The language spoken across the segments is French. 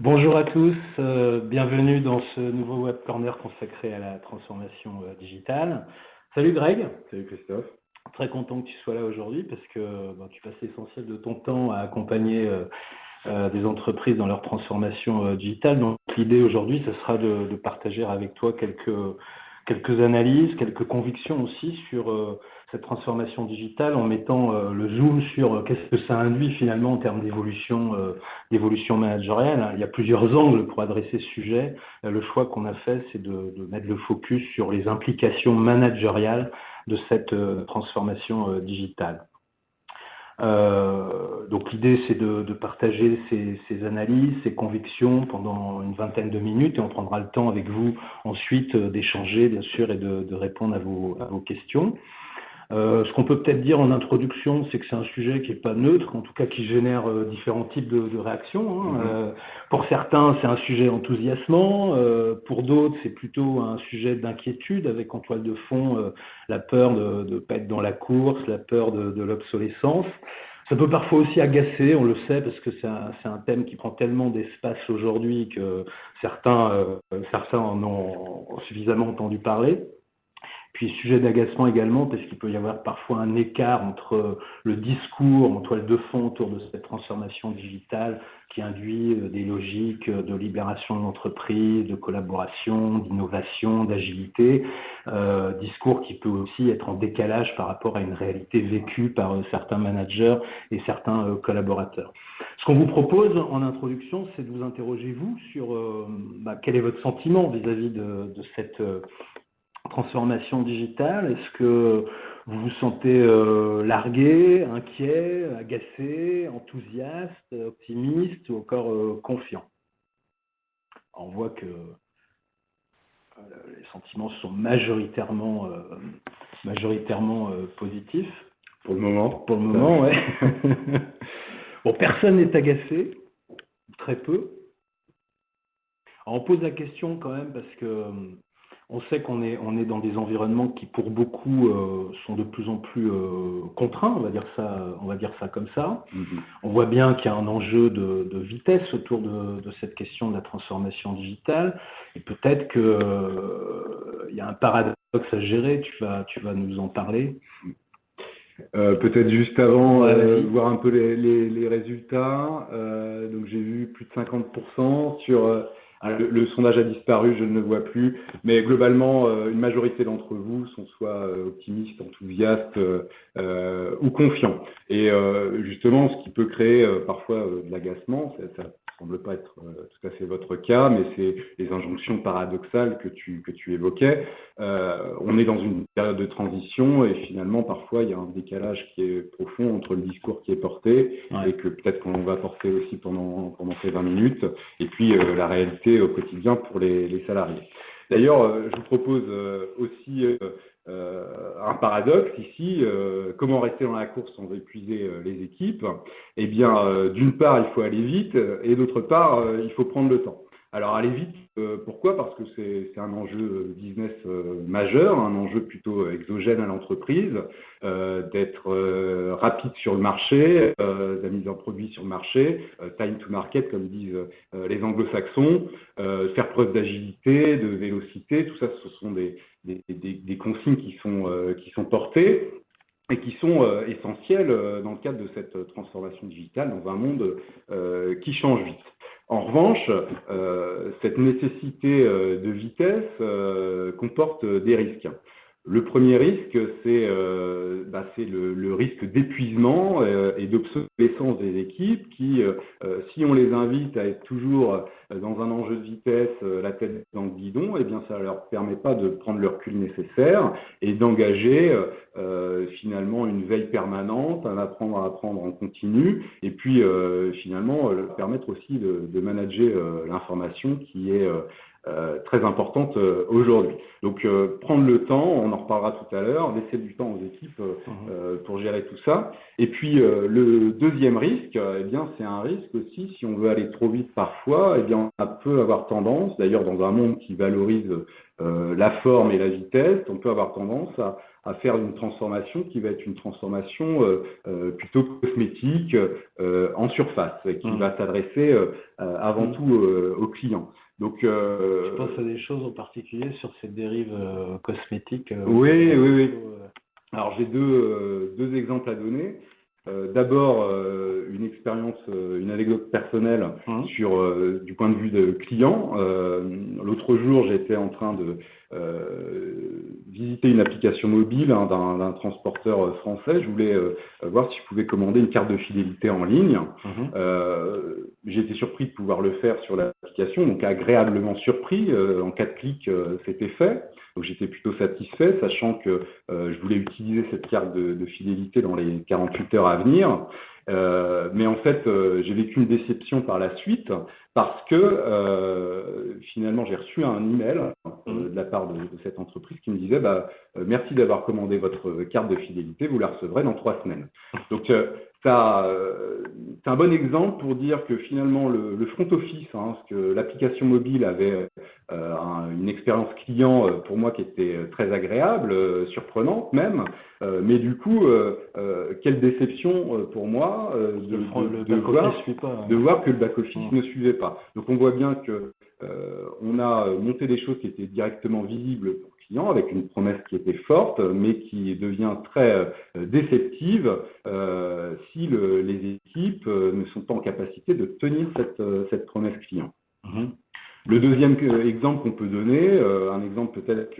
Bonjour à tous, euh, bienvenue dans ce nouveau Web Corner consacré à la transformation euh, digitale. Salut Greg. Salut Christophe. Très content que tu sois là aujourd'hui parce que tu passes l'essentiel de ton temps à accompagner euh, des entreprises dans leur transformation digitale. Donc l'idée aujourd'hui, ce sera de, partager avec toi quelques, quelques analyses, quelques convictions aussi sur cette transformation digitale en mettant euh, le zoom sur euh, qu'est-ce que ça induit finalement en termes d'évolution euh, d'évolution managériale. Il y a plusieurs angles pour adresser ce sujet. le choix qu'on a fait, c'est de, mettre le focus sur les implications managériales de cette transformation digitale. Donc l'idée c'est de, partager ces, analyses, ces convictions pendant une vingtaine de minutes et on prendra le temps avec vous ensuite d'échanger bien sûr et de, répondre à vos questions. Euh, ce qu'on peut peut-être dire en introduction, c'est que c'est un sujet qui n'est pas neutre, en tout cas qui génère euh, différents types de, réactions. Hein. Mhm. Euh, pour certains, c'est un sujet enthousiasmant, pour d'autres, c'est plutôt un sujet d'inquiétude, avec en toile de fond la peur de ne pas être dans la course, la peur de, l'obsolescence. Ça peut parfois aussi agacer, on le sait, parce que c'est un, thème qui prend tellement d'espace aujourd'hui que certains, certains en ont suffisamment entendu parler. Puis sujet d'agacement également, parce qu'il peut y avoir parfois un écart entre le discours en toile de fond autour de cette transformation digitale qui induit euh, des logiques de libération de l'entreprise, de collaboration, d'innovation, d'agilité, euh, discours qui peut aussi être en décalage par rapport à une réalité vécue par euh, certains managers et certains collaborateurs. Ce qu'on vous propose en introduction, c'est de vous interroger vous sur bah, quel est votre sentiment vis-à-vis de, cette transformation digitale Est-ce que vous vous sentez euh, largué, inquiet, agacé, enthousiaste, optimiste ou encore euh, confiant? On voit que euh, les sentiments sont majoritairement, majoritairement positifs. Pour le moment. Pour le moment, oui. bon, personne n'est agacé, très peu. on pose la question quand même parce que on sait qu'on est, on est dans des environnements qui, pour beaucoup, euh, sont de plus en plus euh, contraints, on va dire ça, on va dire ça comme ça. Mm-hmm. On voit bien qu'il y a un enjeu de, vitesse autour de, cette question de la transformation digitale. Et peut-être qu'il euh, y a un paradoxe à gérer, tu vas, tu vas nous en parler. peut-être juste avant, voir un peu les, résultats. donc j'ai vu plus de 50% sur ah, le, sondage a disparu, je ne le vois plus, mais globalement, euh, une majorité d'entre vous sont soit euh, optimistes, enthousiastes euh, ou confiants. Et justement, ce qui peut créer parfois de l'agacement, ça semble pas être tout à fait votre cas, mais c'est les injonctions paradoxales que tu, que tu évoquais. on est dans une période de transition et finalement, parfois, il y a un décalage qui est profond entre le discours qui est porté et que peut-être qu'on va porter aussi pendant, pendant ces 20 minutes, et puis la réalité au quotidien pour les, salariés. D'ailleurs, euh, je vous propose euh, aussi euh, un paradoxe ici, comment rester dans la course sans épuiser les équipes? Eh bien, d'une part, il faut aller vite, et d'autre part, il faut prendre le temps. Alors aller vite, euh, pourquoi? Parce que c'est un enjeu euh, business euh, majeur, un enjeu plutôt exogène à l'entreprise, d'être rapide sur le marché, de la mise en produit sur le marché, time to market comme disent les anglo-saxons, faire preuve d'agilité, de vélocité, tout ça ce sont des, des consignes qui sont, qui sont portées et qui sont essentielles dans le cadre de cette transformation digitale dans un monde qui change vite. En revanche, euh, cette nécessité euh, de vitesse euh, comporte des risques. Le premier risque, c'est bah, le, risque d'épuisement et d'obsolescence des équipes qui, si on les invite à être toujours dans un enjeu de vitesse, la tête dans le guidon, eh bien, ça ne leur permet pas de prendre le recul nécessaire et d'engager finalement une veille permanente, un apprendre à apprendre en continu, et puis finalement permettre aussi de manager l'information qui est euh, très importante euh, aujourd'hui. Donc euh, prendre le temps, on en reparlera tout à l'heure, laisser du temps aux équipes mhm. pour gérer tout ça. Et puis le deuxième risque, eh bien c'est un risque aussi, si on veut aller trop vite parfois, eh bien on peut avoir tendance, d'ailleurs dans un monde qui valorise la forme et la vitesse, on peut avoir tendance à, faire une transformation qui va être une transformation plutôt cosmétique en surface, et qui mmh. va s'adresser avant mmh. tout aux clients. Donc, je pense à des choses en particulier sur ces dérives cosmétiques. oui, oui, oui. Alors j'ai deux, deux, exemples à donner. Euh, d'abord, euh, une expérience, euh, une anecdote personnelle mmh. sur du point de vue de client. L'autre jour, j'étais en train de visiter une application mobile hein, d'un transporteur français. Je voulais voir si je pouvais commander une carte de fidélité en ligne. Mmh. Été surpris de pouvoir le faire sur l'application, donc agréablement surpris. en quatre clics, c'était fait. Donc j'étais plutôt satisfait, sachant que euh, je voulais utiliser cette carte de, fidélité dans les 48 heures à venir. Euh, mais en fait, euh, j'ai vécu une déception par la suite parce que finalement, j'ai reçu un email de la part de, cette entreprise qui me disait bah, merci d'avoir commandé votre carte de fidélité, vous la recevrez dans trois semaines. Donc euh, c'est un bon exemple pour dire que finalement le, front office, hein, que l'application mobile avait euh, une expérience client euh, pour moi qui était très agréable, surprenante même, mais du coup, quelle déception pour moi de, voir, que le back-office ne suivait pas. Donc on voit bien que on a monté des choses qui étaient directement visibles pour avec une promesse qui était forte, mais qui devient très euh, déceptive euh, si les équipes euh, ne sont pas en capacité de tenir cette, promesse client. Mhm. Le deuxième exemple qu'on peut donner, un exemple peut-être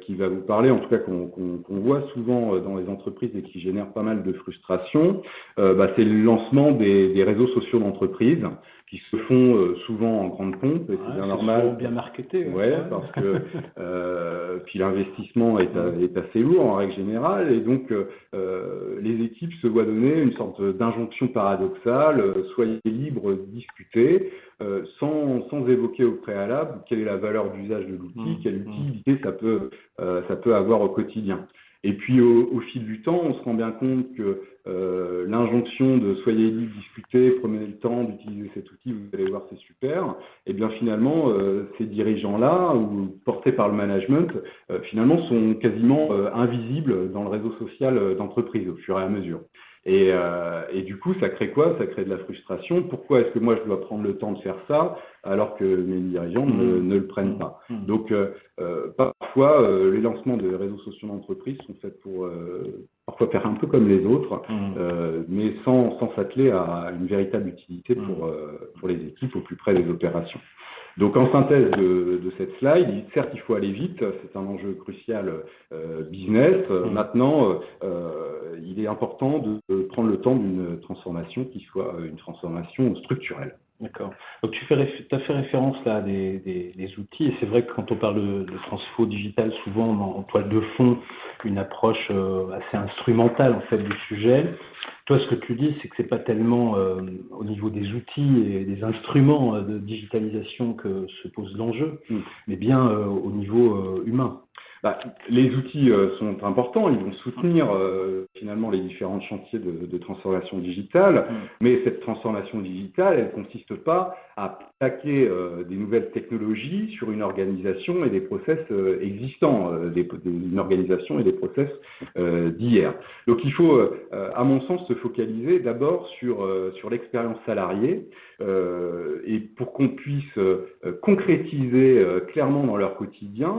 qui va vous parler, en tout cas qu'on voit souvent dans les entreprises et qui génère pas mal de frustration, bah, c'est le lancement des réseaux sociaux d'entreprise qui se font euh, souvent en grande pompe, et c'est bien normal. bien marketé. Ouais, parce que euh, puis l'investissement est, assez lourd en règle générale, et donc euh, les équipes se voient donner une sorte d'injonction paradoxale, soyez libres, discutez, sans, sans, évoquer au préalable quelle est la valeur d'usage de l'outil, mmh, quelle mmh. utilité ça peut, ça peut avoir au quotidien. Et puis au, fil du temps, on se rend bien compte que euh, l'injonction de soyez libre, discutez, prenez le temps d'utiliser cet outil, vous allez voir c'est super, et bien finalement euh, ces dirigeants-là, ou portés par le management, euh, finalement sont quasiment invisibles dans le réseau social d'entreprise au fur et à mesure. Et, du coup, ça crée quoi? Ça crée de la frustration. Pourquoi est-ce que moi je dois prendre le temps de faire ça alors que mes dirigeants ne, mmh. le prennent pas? Mmh. Donc parfois, les lancements de réseaux sociaux d'entreprise sont faits pour parfois faire un peu comme les autres, mmh. euh, mais sans, s'atteler à une véritable utilité mmh. pour, euh, pour les équipes au plus près des opérations. Donc en synthèse de, cette slide, certes il faut aller vite, c'est un enjeu crucial euh, business. Mmh. Maintenant, il est important de prendre le temps d'une transformation qui soit une transformation structurelle. D'accord. Donc tu fais, as fait référence là à des, outils, et c'est vrai que quand on parle de, transfo digital, souvent on en toile de fond une approche euh, assez instrumentale en fait du sujet. Toi, ce que tu dis, c'est que ce n'est pas tellement euh, au niveau des outils et des instruments euh, de digitalisation que se pose l'enjeu, mm. mais bien au niveau humain. Bah, les outils sont importants, ils vont soutenir finalement les différents chantiers de, transformation digitale, mm. mais cette transformation digitale, elle ne consiste pas à plaquer euh, des nouvelles technologies sur une organisation et des process euh, existants, euh, des, une organisation et des process d'hier. Donc il faut, à mon sens, se focaliser d'abord sur, sur l'expérience salariée et pour qu'on puisse concrétiser clairement dans leur quotidien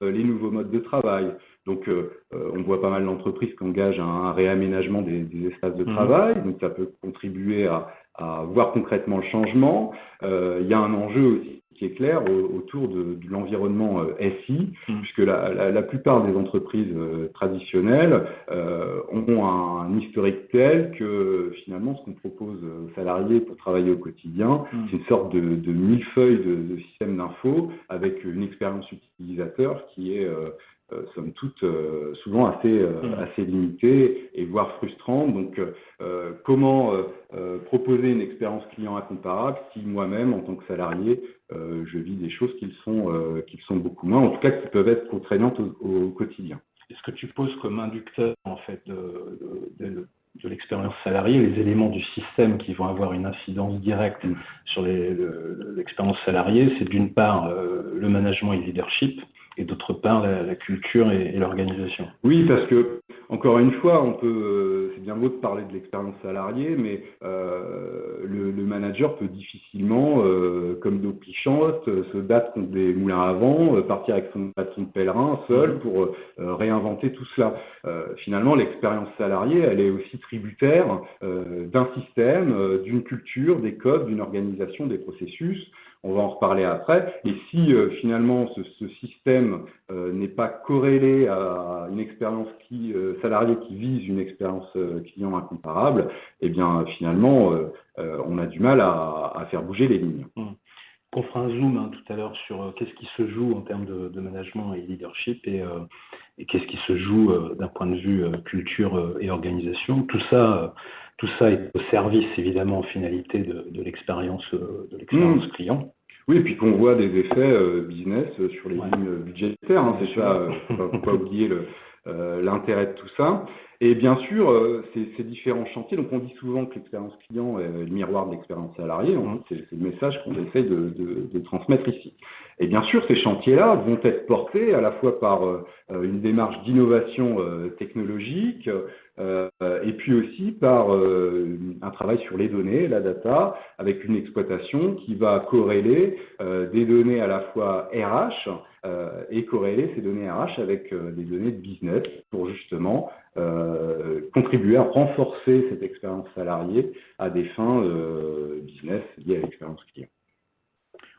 les nouveaux modes de travail, donc, on voit pas mal d'entreprises qui engagent un, réaménagement des, espaces de mmh. travail, donc ça peut contribuer à, à voir concrètement le changement. Euh, il y a un enjeu aussi qui est clair autour de, l'environnement euh, SI, mmh. puisque la, plupart des entreprises euh, traditionnelles ont un, historique tel que finalement ce qu'on propose aux salariés pour travailler au quotidien, mmh. c'est une sorte de, de millefeuille de, de système d'info avec une expérience utilisateur qui est euh, somme toute euh, souvent assez, euh, mmh. assez limitée et voire frustrante. Donc comment proposer une expérience client incomparable si moi-même, en tant que salarié, je vis des choses qui sont, qui sont beaucoup moins, en tout cas qui peuvent être contraignantes au, quotidien. Est-ce que tu poses comme inducteur en fait de, l'expérience salariée, les éléments du système qui vont avoir une incidence directe sur l'expérience salariée, c'est d'une part le management et le leadership, et d'autre part la, culture et, l'organisation. Oui, parce que, encore une fois, on peut, euh, c'est bien beau de parler de l'expérience salariée, mais euh, le, manager peut difficilement, euh, comme d'eau pichantes, se battre contre des moulins à vent, partir avec son bâton de pèlerin seul pour réinventer tout cela. finalement, l'expérience salariée, elle est aussi tributaire d'un système, d'une culture, des codes, d'une organisation, des processus on va en reparler après. Et si euh, finalement ce, système euh, n'est pas corrélé à une expérience qui, euh, salariée qui vise une expérience client incomparable, eh bien finalement on a du mal à, faire bouger les lignes. Mmh. On fera un zoom hein, tout à l'heure sur qu'est-ce qui se joue en termes de, management et leadership et, qu'est-ce qui se joue d'un point de vue culture et organisation. Tout ça, tout ça est au service évidemment en finalité de, l'expérience de l'expérience mmh. client. Oui, et puis qu'on voit des effets euh, business sur les lignes budgétaires, hein, c'est ça, il ne faut pas oublier euh, l'intérêt de tout ça. Et bien sûr, euh, ces, différents chantiers, donc on dit souvent que l'expérience client est le miroir de l'expérience salariée, c'est le message qu'on essaye de, transmettre ici. Et bien sûr, ces chantiers-là vont être portés à la fois par une démarche d'innovation technologique, euh, et puis aussi par euh, un travail sur les données, la data, avec une exploitation qui va corréler euh, des données à la fois RH et corréler ces données RH avec des données de business pour justement contribuer à renforcer cette expérience salariée à des fins business liées à l'expérience client.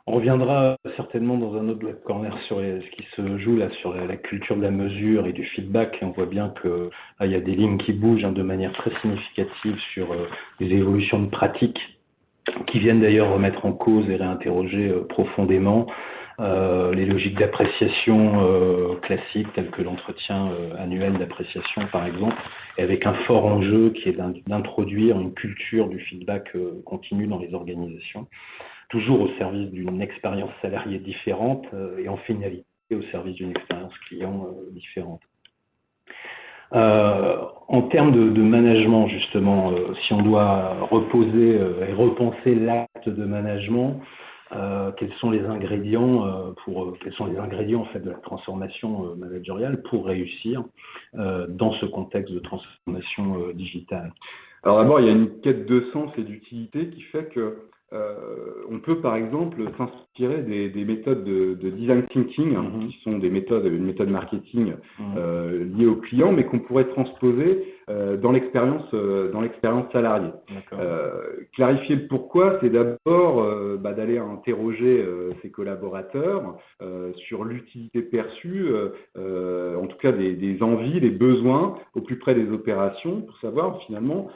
On reviendra certainement dans un autre corner sur ce qui se joue là sur la, culture de la mesure et du feedback. on voit bien qu'il y a des lignes qui bougent hein, de manière très significative sur euh, les évolutions de pratiques qui viennent d'ailleurs remettre en cause et réinterroger euh, profondément euh, les logiques d'appréciation classiques telles que l'entretien annuel d'appréciation par exemple, et avec un fort enjeu qui est d'introduire une culture du feedback continu dans les organisations toujours au service d'une expérience salariée différente euh, et en finalité au service d'une expérience client euh, différente. Euh, en termes de, management, justement, si on doit reposer et repenser l'acte de management, quels sont les ingrédients pour quels sont les ingrédients en fait de la transformation managériale pour réussir dans ce contexte de transformation digitale? Alors d'abord, il y a une quête de sens et d'utilité qui fait que euh, on peut par exemple s'inspirer des, méthodes de, design thinking, hein, mhm. qui sont des méthodes, une méthode marketing mhm. euh, liée au client, mais qu'on pourrait transposer euh, dans l'expérience dans l'expérience salariée. clarifier le pourquoi, c'est d'abord bah, d'aller interroger ses collaborateurs sur l'utilité perçue, en tout cas des, des, envies, des besoins au plus près des opérations, pour savoir finalement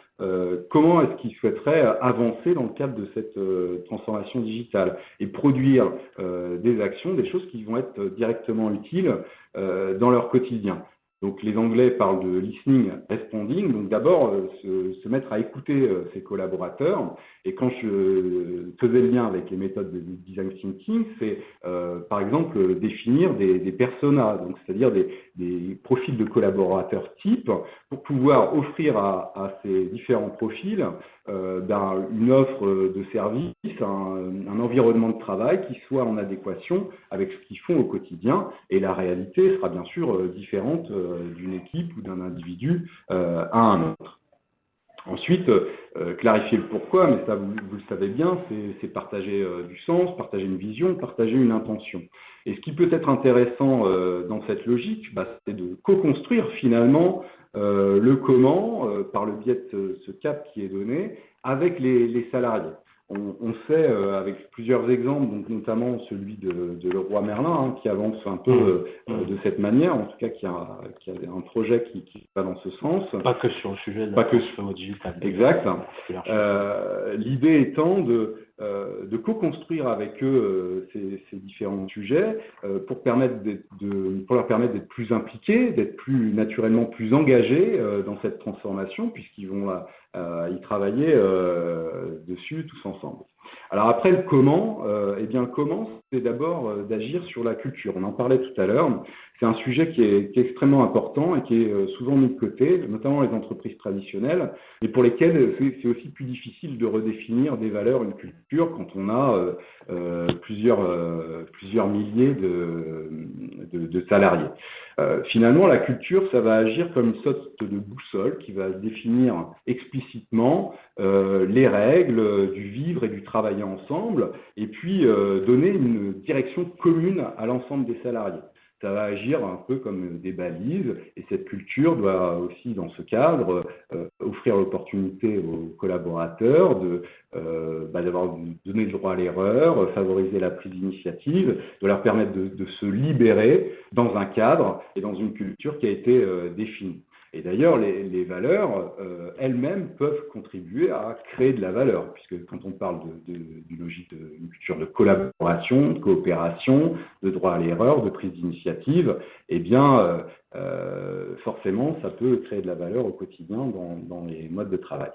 comment est-ce qu'ils souhaiteraient avancer dans le cadre de cette euh, transformation digitale et produire euh, des actions, des choses qui vont être directement utiles euh, dans leur quotidien. Donc les Anglais parlent de listening responding, donc d'abord se, mettre à écouter ses collaborateurs. Et quand je faisais le lien avec les méthodes de design thinking, c'est par exemple définir des, personas, c'est-à-dire des, profils de collaborateurs types, pour pouvoir offrir à ces différents profils euh, une offre de service, un, environnement de travail qui soit en adéquation avec ce qu'ils font au quotidien. Et la réalité sera bien sûr euh, différente euh, d'une équipe ou d'un individu à un autre. Ensuite, clarifier le pourquoi, mais ça vous, le savez bien, c'est partager du sens, partager une vision, partager une intention. Et ce qui peut être intéressant dans cette logique, bah, c'est de co-construire finalement euh, le comment, euh, par le biais de ce, cap qui est donné, avec les, salariés. On, sait, euh, avec plusieurs exemples, donc notamment celui de, Leroy Merlin, hein, qui avance un peu mmh. Mmh. de cette manière, en tout cas qui a, un projet qui, va dans ce sens. Pas que sur le sujet de Pas que sur le digital. Exact. L'idée étant de euh, de co-construire avec eux euh, ces, différents sujets euh, pour leur permettre d'être plus impliqués, d'être plus naturellement plus engagés dans cette transformation, puisqu'ils vont y travailler dessus tous ensemble. Alors après, le comment, eh bien, comment, c'est d'abord d'agir sur la culture. On en parlait tout à l'heure. C'est un sujet qui est, extrêmement important et qui est euh, souvent mis de côté, notamment les entreprises traditionnelles, et pour lesquelles c'est aussi plus difficile de redéfinir des valeurs, une culture, quand on a euh, euh, plusieurs, milliers de, salariés. finalement, la culture, ça va agir comme une sorte de boussole qui va définir explicitement les règles du vivre et du travailler ensemble, et puis donner une direction commune à l'ensemble des salariés ça va agir un peu comme des balises et cette culture doit aussi, dans ce cadre, euh, offrir l'opportunité aux collaborateurs de, euh, bah, d'avoir donné le droit à l'erreur, favoriser la prise d'initiative, de leur permettre de, se libérer dans un cadre et dans une culture qui a été euh, définie. Et d'ailleurs, les, valeurs euh, elles-mêmes peuvent contribuer à créer de la valeur, puisque quand on parle d'une logique d'une culture de collaboration, de coopération, de droit à l'erreur, de prise d'initiative, eh bien, euh, euh, forcément, ça peut créer de la valeur au quotidien dans les modes de travail.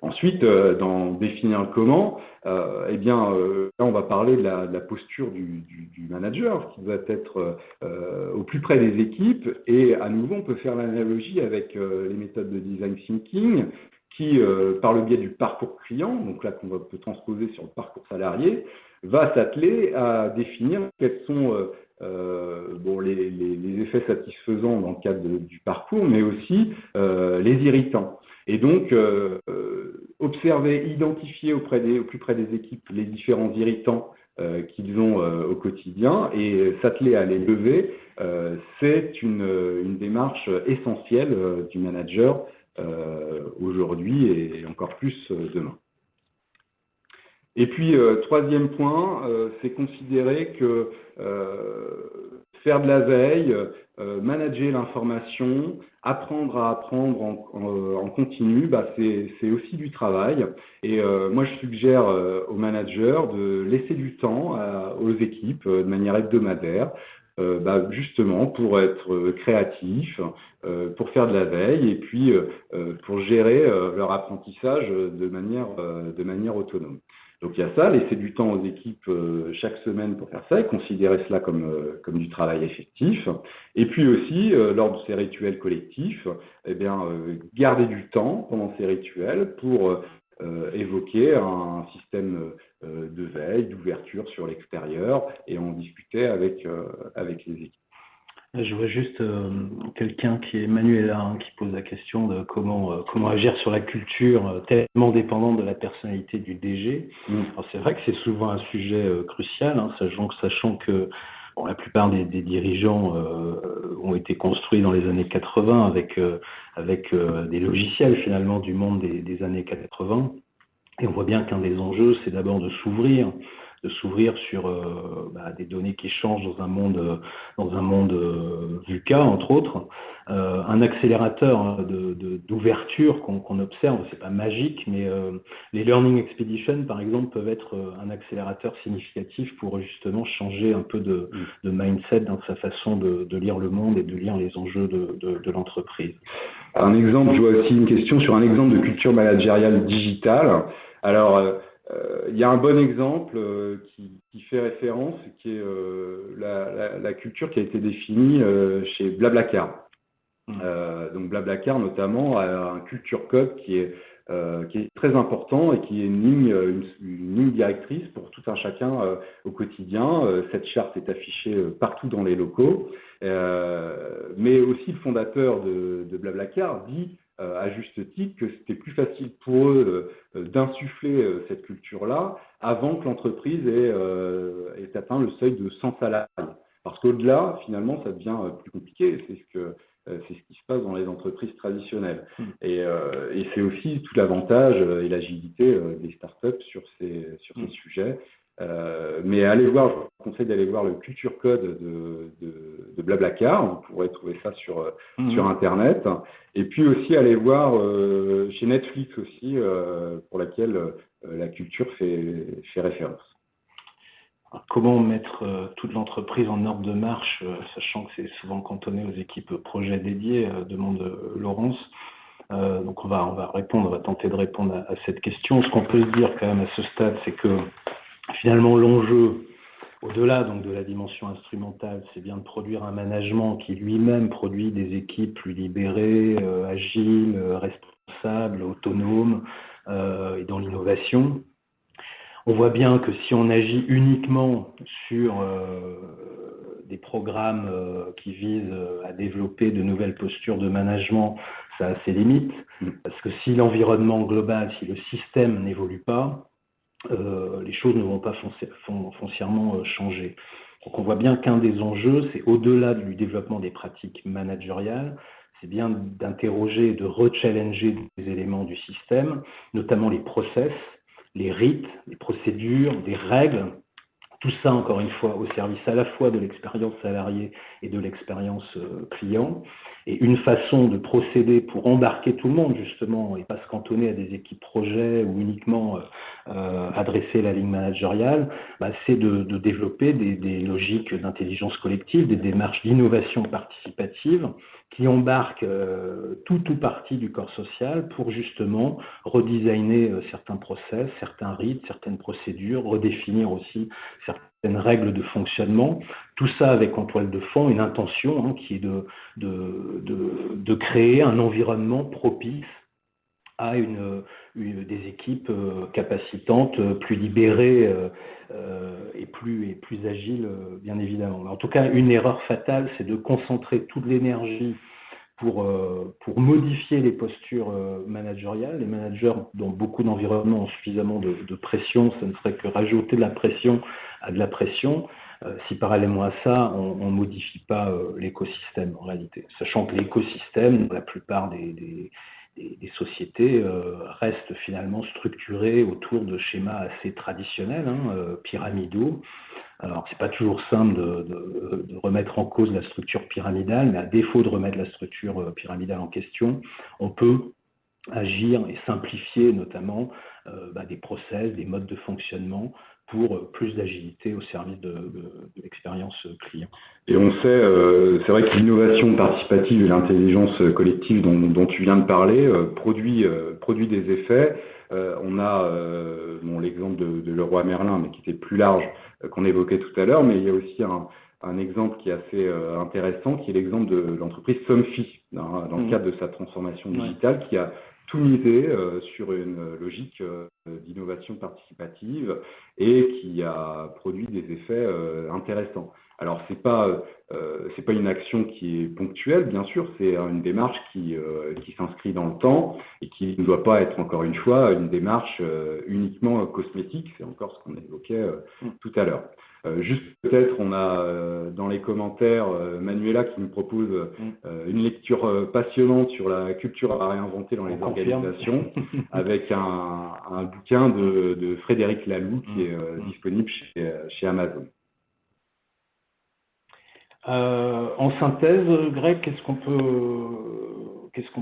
Ensuite, euh, dans définir le comment, euh, eh bien, euh, là, on va parler de la, posture du, manager qui doit être au plus près des équipes. Et à nouveau, on peut faire l'analogie avec les méthodes de design thinking qui, par le biais du parcours client, donc là qu'on peut transposer sur le parcours salarié, va s'atteler à définir quels sont bon, les, effets satisfaisants dans le cadre du parcours, mais aussi les irritants. Et donc, euh, euh, observer, identifier auprès des, au plus près des équipes les différents irritants euh, qu'ils ont au quotidien et s'atteler à les lever, c'est une, démarche essentielle du manager aujourd'hui et encore plus demain. Et puis, troisième point, c'est considérer que faire de la veille, euh, manager l'information, apprendre à apprendre en, continu, bah, c'est aussi du travail. Et euh, moi, je suggère euh, aux managers de laisser du temps aux équipes de manière hebdomadaire, bah, justement pour être créatifs, pour faire de la veille et puis pour gérer leur apprentissage de manière autonome. Donc il y a ça, laisser du temps aux équipes euh, chaque semaine pour faire ça et considérer cela comme, euh, comme du travail effectif. Et puis aussi, euh, lors de ces rituels collectifs, eh bien, garder du temps pendant ces rituels pour évoquer un système de veille, d'ouverture sur l'extérieur et en discuter avec, avec les équipes. Je vois juste euh, quelqu'un qui est Manuel hein, qui pose la question de comment, euh, comment agir sur la culture euh, tellement dépendante de la personnalité du DG. Mm. C'est vrai que c'est souvent un sujet crucial, hein, sachant, sachant, que la plupart des, dirigeants ont été construits dans les années 80 avec, avec des logiciels finalement du monde des, des années 80. Et on voit bien qu'un des enjeux, c'est d'abord de s'ouvrir de s'ouvrir sur euh, bah, des données qui changent dans un monde, dans un monde euh, VUCA, entre autres. Euh, un accélérateur d'ouverture qu'on observe, c'est pas magique, mais les Learning Expedition, par exemple, peuvent être un accélérateur significatif pour justement changer un peu de, mm. mindset dans sa façon de, lire le monde et de lire les enjeux de, l'entreprise. Un exemple, je vois aussi une question sur un exemple de culture managériale digitale. Alors, euh, il y a un bon exemple euh, qui, fait référence, qui est euh, la, culture qui a été définie chez Blablacar. Mmh. donc Blablacar notamment a un culture code qui est, qui est très important et qui est une ligne, une, ligne directrice pour tout un chacun au quotidien. cette charte est affichée partout dans les locaux. mais aussi le fondateur de, de Blablacar dit euh, à juste titre que c'était plus facile pour eux euh, d'insuffler euh, cette culture-là avant que l'entreprise ait, atteint le seuil de 100 salariés. Parce qu'au-delà, finalement, ça devient plus compliqué. C'est ce que c'est ce qui se passe dans les entreprises traditionnelles. Hmm. Et, c'est aussi tout l'avantage et l'agilité des startups sur ces, sur ces hmm. sujets. Euh, mais allez voir, je vous conseille d'aller voir le culture code de, de, Blablacar, vous pourrez trouver ça sur, euh, mhm. sur Internet. Et puis aussi aller voir euh, chez Netflix aussi, pour laquelle la culture fait, fait référence. comment mettre toute l'entreprise en ordre de marche, sachant que c'est souvent cantonné aux équipes projets dédiées, demande Laurence donc on va, on va répondre, on va tenter de répondre à, cette question. Ce qu'on peut se dire quand même à ce stade, c'est que finalement l'enjeu, au-delà donc de la dimension instrumentale, c'est bien de produire un management qui lui-même produit des équipes plus libérées, agiles, responsables, autonomes et dans l'innovation. On voit bien que si on agit uniquement sur des programmes euh, qui visent euh, à développer de nouvelles postures de management, ça a ses limites. Mm. Parce que si l'environnement global, si le système n'évolue pas, euh, les choses ne vont pas foncièrement changer. Donc on voit bien qu'un des enjeux, c'est au-delà du développement des pratiques managériales, c'est bien d'interroger, de rechallenger des éléments du système, notamment les process, les rites, les procédures, des règles tout ça, encore une fois, au service à la fois de l'expérience salariée et de l'expérience euh, client. Et une façon de procéder pour embarquer tout le monde, justement, et pas se cantonner à des équipes projets ou uniquement euh, euh, adresser la ligne managériale, bah, c'est de, développer des, logiques d'intelligence collective, des démarches d'innovation participative qui embarquent tout ou partie du corps social pour justement redesigner certains process, certains rites, certaines procédures, redéfinir aussi certaines règles de fonctionnement, tout ça avec en toile de fond une intention hein, qui est de, créer un environnement propice à des équipes euh, capacitantes, plus libérées euh, et, plus, et plus agiles, bien évidemment. en tout cas, une erreur fatale, c'est de concentrer toute l'énergie pour, euh, pour modifier les postures euh, managériales. Les managers, dans beaucoup d'environnements, ont suffisamment de, pression, ça ne ferait que rajouter de la pression à de la pression. Euh, si parallèlement à ça, on ne modifie pas l'écosystème en réalité. Sachant que l'écosystème, la plupart des, sociétés reste finalement structurées autour de schémas assez traditionnels, hein, pyramidaux, alors, ce n'est pas toujours simple de, remettre en cause la structure pyramidale, mais à défaut de remettre la structure euh, pyramidale en question, on peut agir et simplifier notamment euh, bah, des process, des modes de fonctionnement pour euh, plus d'agilité au service de, l'expérience client. Et on sait, c'est vrai que l'innovation participative et l'intelligence collective dont, tu viens de parler produit, produit des effets. on a l'exemple de, de Leroy Merlin, mais qui était plus large, euh, qu'on évoquait tout à l'heure, mais il y a aussi un, exemple qui est assez euh, intéressant, qui est l'exemple de l'entreprise Somfy, dans, le mmh. cadre de sa transformation digitale, qui a tout misé euh, sur une logique d'innovation participative et qui a produit des effets intéressants. Alors ce n'est pas, pas, une action qui est ponctuelle, bien sûr, c'est une démarche qui, qui s'inscrit dans le temps et qui ne doit pas être, encore une fois, une démarche uniquement cosmétique, c'est encore ce qu'on évoquait mm. tout à l'heure. juste peut-être, on a dans les commentaires Manuela qui nous propose mm. une lecture passionnante sur la culture à réinventer dans les organisations, avec un, bouquin de, Frédéric Laloux qui mm. est disponible chez Amazon. Euh, en synthèse, Greg, qu'est-ce qu'on peut,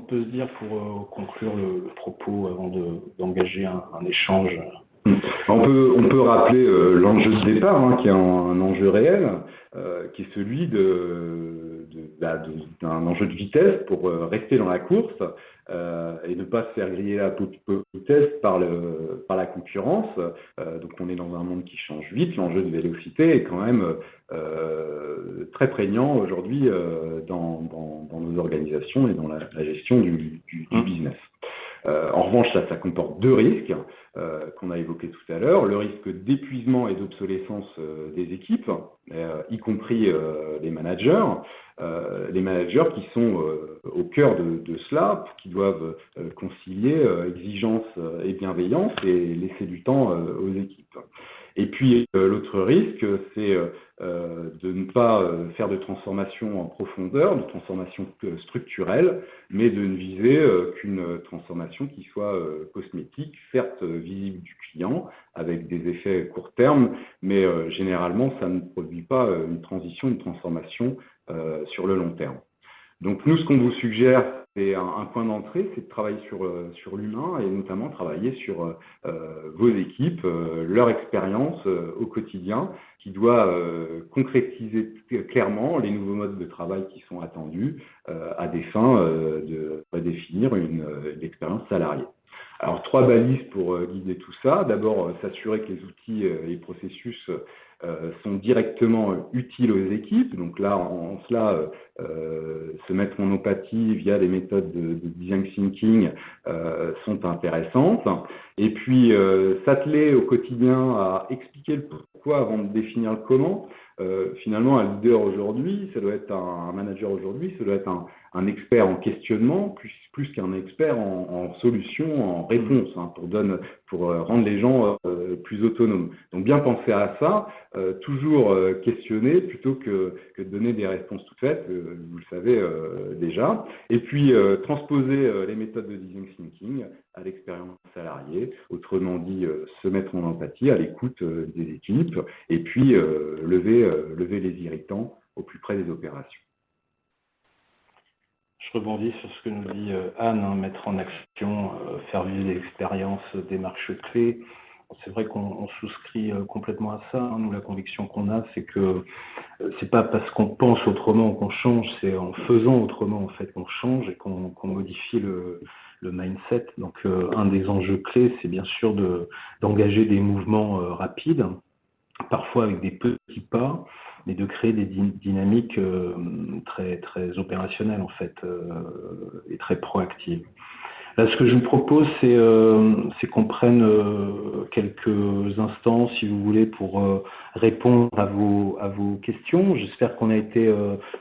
peut se dire pour euh, conclure le, propos avant d'engager un, échange on peut, on peut rappeler euh, l'enjeu de départ, hein, qui est un, enjeu réel, qui est celui bah, d'un enjeu de vitesse pour rester dans la course et ne pas se faire griller la vitesse par, le, par la concurrence. donc on est dans un monde qui change vite, l'enjeu de vélocité est quand même euh, très prégnant aujourd'hui euh, dans, nos organisations et dans la, gestion du, mmh. business. Euh, en revanche, ça, ça comporte deux risques qu'on a évoqués tout à l'heure. Le risque d'épuisement et d'obsolescence des équipes, y compris les managers. les managers qui sont au cœur de, de, cela, qui doivent concilier exigence et bienveillance et laisser du temps aux équipes. Et puis l'autre risque, c'est euh, de ne pas euh, faire de transformation en profondeur, de transformation euh, structurelle, mais de ne viser qu'une transformation qui soit cosmétique, certes visible du client, avec des effets court terme, mais généralement, ça ne produit pas une transition, une transformation sur le long terme. Donc nous, ce qu'on vous suggère, c'est un, point d'entrée, c'est de travailler sur, euh, l'humain et notamment travailler sur euh, euh, vos équipes, leur expérience au quotidien, qui doit concrétiser clairement les nouveaux modes de travail qui sont attendus à des fins de définir une, une expérience salariée. Alors, trois balises pour guider tout ça. D'abord, s'assurer que les outils et les processus sont directement utiles aux équipes. Donc là, en, cela, euh, se mettre en empathie via des méthodes de, design thinking euh, sont intéressantes. Et puis, s'atteler au quotidien à expliquer le pourquoi avant de définir le comment. Finalement, un leader aujourd'hui, ça doit être un, manager aujourd'hui, ça doit être un, expert en questionnement plus, qu'un expert en, solution, en réponse, hein, pour, pour rendre les gens plus autonomes. Donc bien penser à ça, euh, toujours euh, questionner plutôt que, de donner des réponses toutes faites, euh, vous le savez déjà. Et puis transposer les méthodes de design thinking à l'expérience salariée, autrement dit se mettre en empathie à l'écoute des équipes et puis lever, lever les irritants au plus près des opérations. Je rebondis sur ce que nous dit Anne, hein, mettre en action, faire vivre l'expérience, démarche clé. C'est vrai qu'on souscrit euh, complètement à ça. Hein. Nous, la conviction qu'on a, c'est que euh, c'est pas parce qu'on pense autrement qu'on change, c'est en faisant autrement en fait qu'on change et qu'on modifie le, mindset. Donc, euh, un des enjeux clés, c'est bien sûr d'engager des mouvements rapides, parfois avec des petits pas, mais de créer des dynamiques très, très opérationnelles en fait et très proactives ce que je vous propose, c'est euh, qu'on prenne euh, quelques instants, si vous voulez, pour euh, répondre à vos, à vos questions. J'espère qu'on a été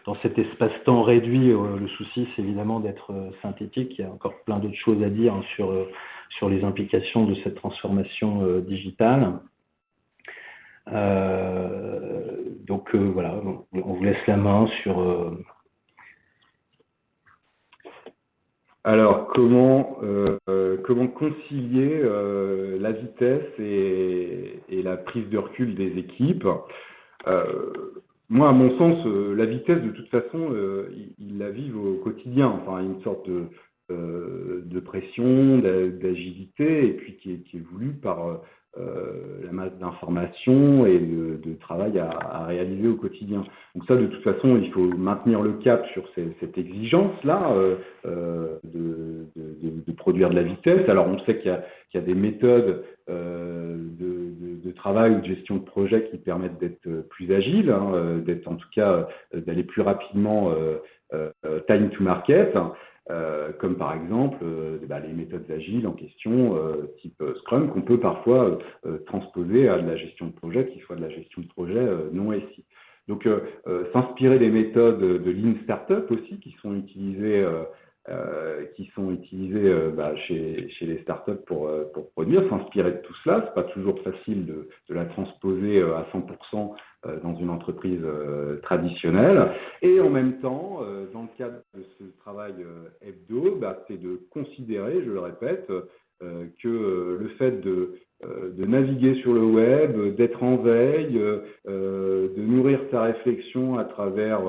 dans cet espace-temps réduit. le souci, c'est évidemment d'être synthétique. Il y a encore plein d'autres choses à dire hein, sur, sur les implications de cette transformation digitale. Donc voilà, on vous laisse la main sur Alors, comment, euh, comment concilier euh, la vitesse et, la prise de recul des équipes? Euh, Moi, à mon sens, la vitesse, de toute façon, ils, la vivent au quotidien. Enfin, une sorte de, pression, d'agilité, et puis qui est, voulue par euh, la masse d'informations et de, travail à, réaliser au quotidien. Donc ça, de toute façon, il faut maintenir le cap sur cette exigence-là euh, euh, de, produire de la vitesse. Alors on sait qu'il y, a des méthodes de, travail ou de gestion de projet qui permettent d'être plus agiles, hein, d'être en tout cas d'aller plus rapidement time to market. Euh, comme par exemple euh, bah, les méthodes agiles en question, euh, type Scrum, qu'on peut parfois transposer à de la gestion de projet, qui soit de la gestion de projet non SI. Donc s'inspirer des méthodes de Lean Startup aussi, qui sont utilisées euh, qui sont utilisés euh, bah, chez, les startups pour, euh, pour produire, s'inspirer de tout cela. Ce n'est pas toujours facile de, la transposer à 100% dans une entreprise traditionnelle. Et en même temps, dans le cadre de ce travail hebdo, bah, c'est de considérer, je le répète, que le fait de de naviguer sur le web, d'être en veille, euh, de nourrir sa réflexion à travers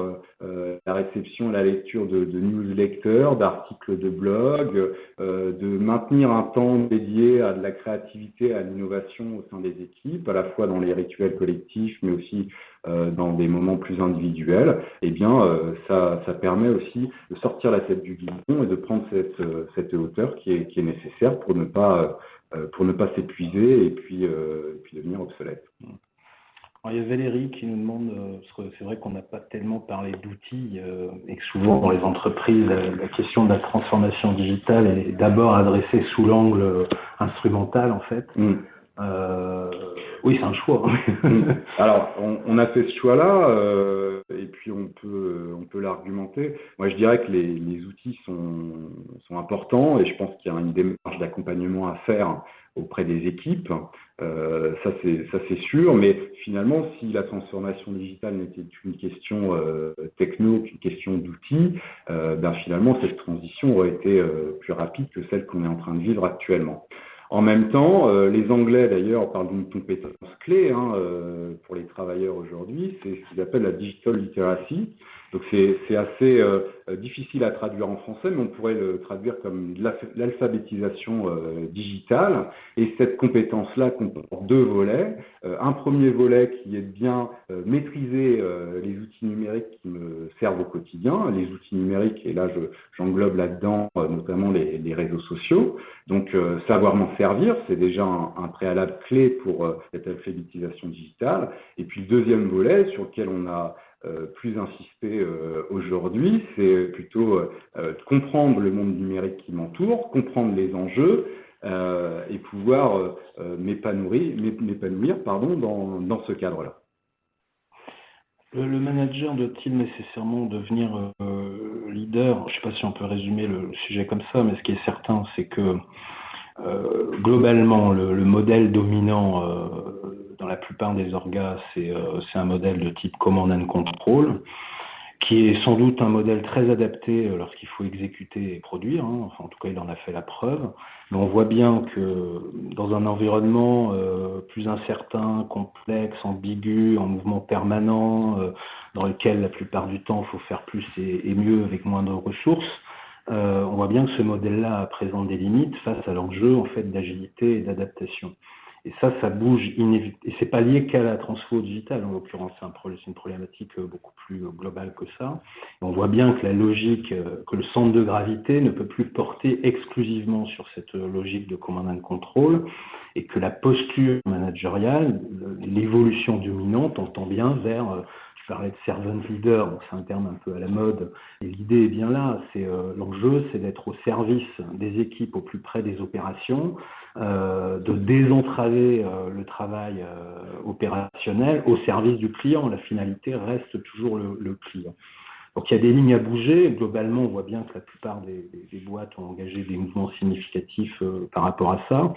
euh, la réception et la lecture de, newsletters, d'articles de blog, de maintenir un temps dédié à de la créativité, à l'innovation au sein des équipes, à la fois dans les rituels collectifs, mais aussi dans des moments plus individuels, eh bien, ça, permet aussi de sortir la tête du guidon et de prendre cette, hauteur qui est, nécessaire pour ne pas euh, pour ne pas s'épuiser et puis, euh, puis devenir obsolète. il y a Valérie qui nous demande, euh, parce que c'est vrai qu'on n'a pas tellement parlé d'outils, et que souvent dans les entreprises, la, question de la transformation digitale est d'abord adressée sous l'angle instrumental en fait. Mm. Oui, c'est un choix. Mm. Alors, on, a fait ce choix-là, et puis on peut, on peut l'argumenter. Moi, je dirais que les, outils sont, sont, importants, et je pense qu'il y a une démarche d'accompagnement à faire auprès des équipes. Euh, ça, c'est sûr, mais finalement, si la transformation digitale n'était qu'une question euh, techno, qu'une question d'outils, euh, ben, finalement, cette transition aurait été plus rapide que celle qu'on est en train de vivre actuellement. En même temps, euh, les Anglais d'ailleurs parlent d'une compétence clé hein, euh, pour les travailleurs aujourd'hui, c'est ce qu'ils appellent la digital literacy. Donc c'est assez euh, difficile à traduire en français, mais on pourrait le traduire comme l'alphabétisation digitale. Et cette compétence-là comporte deux volets. un premier volet qui est de bien maîtriser les outils numériques qui me servent au quotidien. Les outils numériques, et là j'englobe là-dedans notamment les, réseaux sociaux. Donc savoir m'en servir, c'est déjà un, préalable clé pour cette alphabétisation digitale. Et puis le deuxième volet sur lequel on a euh, plus insisté euh, aujourd'hui, c'est plutôt euh, comprendre le monde numérique qui m'entoure, comprendre les enjeux et pouvoir m'épanouir dans, ce cadre-là. Le, manager doit-il nécessairement devenir leader? Je ne sais pas si on peut résumer le sujet comme ça, mais ce qui est certain, c'est que globalement, le, modèle dominant la plupart des orgas, euh, c'est un modèle de type command and control, qui est sans doute un modèle très adapté euh, lorsqu'il faut exécuter et produire. Hein. En tout cas, il en a fait la preuve. Mais on voit bien que dans un environnement euh, plus incertain, complexe, ambigu, en mouvement permanent, dans lequel la plupart du temps, il faut faire plus et, mieux avec moins de ressources, on voit bien que ce modèle-là présente des limites face à l'enjeu en fait, d'agilité et d'adaptation. Et ça, ça bouge inévitablement. Et c'est pas lié qu'à la transfo digitale, en l'occurrence, c'est une problématique euh, beaucoup plus euh, globale que ça. on voit bien que la logique, euh, que le centre de gravité ne peut plus porter exclusivement sur cette logique de command and control, et que la posture managériale, l'évolution dominante, on tend bien vers je parlais de servant leader, c'est un terme un peu à la mode, et l'idée est bien là, c'est l'enjeu, c'est d'être au service des équipes au plus près des opérations, euh, de désentraver euh, le travail euh, opérationnel au service du client. La finalité reste toujours le, client. Donc il y a des lignes à bouger. Globalement, on voit bien que la plupart des, boîtes ont engagé des mouvements significatifs par rapport à ça.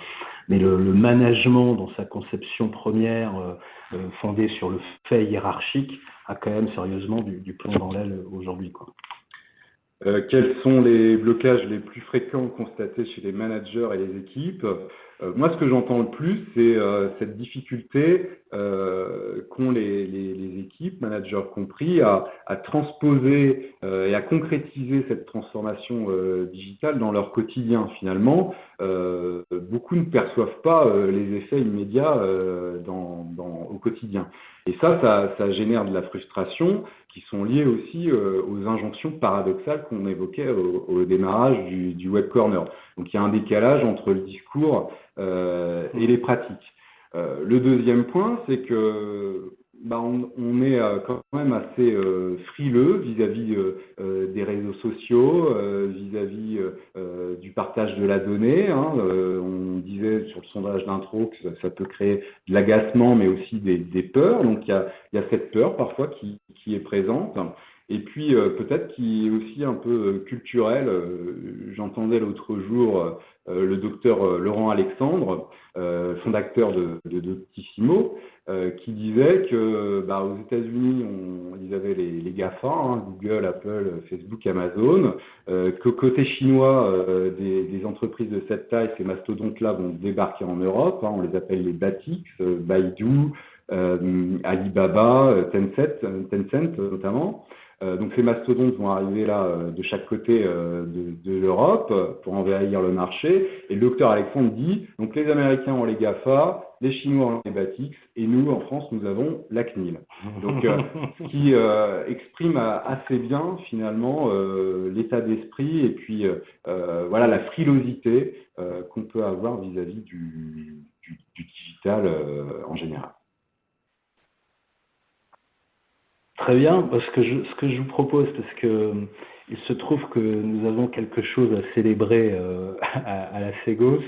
Mais le, management, dans sa conception première, fondée sur le fait hiérarchique, a quand même sérieusement du, plomb dans l'aile aujourd'hui. Euh, quels sont les blocages les plus fréquents constatés chez les managers et les équipes? euh, Moi, ce que j'entends le plus, c'est euh, cette difficulté qu'ont les, équipes, managers compris, à, transposer et à concrétiser cette transformation digitale dans leur quotidien. Finalement, beaucoup ne perçoivent pas les effets immédiats au quotidien. Et ça, ça, génère de la frustration qui sont liées aussi euh, aux injonctions paradoxales qu'on évoquait au, démarrage du, Web Corner. Donc il y a un décalage entre le discours euh, et les pratiques. Euh, le deuxième point, c'est que bah, on, est euh, quand même assez euh, frileux vis-à-vis euh, des réseaux sociaux, vis-à-vis du partage de la donnée. Hein. on disait sur le sondage d'intro que ça, peut créer de l'agacement, mais aussi des, peurs. Donc il y, a, cette peur parfois qui, est présente. Et puis peut-être qui est aussi un peu culturel. J'entendais l'autre jour le docteur Laurent Alexandre, fondateur de, de Doctissimo, euh, qui disait que bah, aux États-Unis, ils avaient les, GAFA, hein, Google, Apple, Facebook, Amazon, euh, que côté chinois, euh, des, entreprises de cette taille, ces mastodontes-là vont débarquer en Europe, hein, on les appelle les BATIX, Baidu, Alibaba, Tencent, Tencent notamment. Euh, donc ces mastodontes vont arriver là euh, de chaque côté euh, de, l'Europe pour envahir le marché. Et le docteur Alexandre dit, donc les Américains ont les GAFA, les Chinois ont les BATIX, et nous, en France, nous avons la CNIL. Donc, qui exprime assez bien, finalement, l'état d'esprit et puis, voilà, la frilosité qu'on peut avoir vis-à-vis du, digital en général. Très bien, parce que ce que je vous propose, parce que euh, il se trouve que nous avons quelque chose à célébrer euh, à, la Ségos.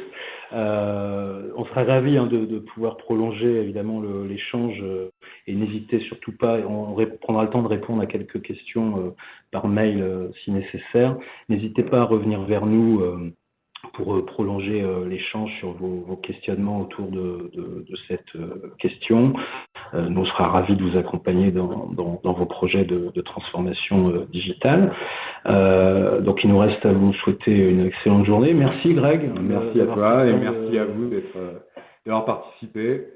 Euh, on serait ravis hein, de, pouvoir prolonger évidemment l'échange et n'hésitez surtout pas, on prendra le temps de répondre à quelques questions par mail si nécessaire. N'hésitez pas à revenir vers nous pour euh, prolonger euh, l'échange sur vos, questionnements autour de, cette euh, question. nous, on sera ravis de vous accompagner dans, vos projets de, transformation digitale. donc, il nous reste à vous souhaiter une excellente journée. Merci, Greg. Merci à toi et merci à vous d'avoir participé.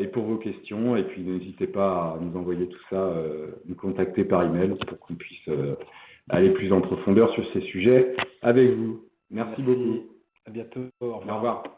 et pour vos questions. Et puis n'hésitez pas à nous envoyer tout ça, nous contacter par email pour qu'on puisse aller plus en profondeur sur ces sujets avec vous. Merci, beaucoup. À bientôt. Au revoir.